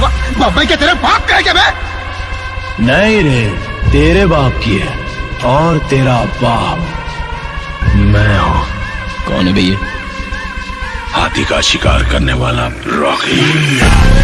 बाबा क्या तेरे बाप का है क्या मैं? नहीं रे तेरे बाप की है और तेरा बाप। मैं हूँ। कौन है भैया? हाथी का शिकार करने वाला रॉकी।